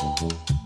Mm-hmm.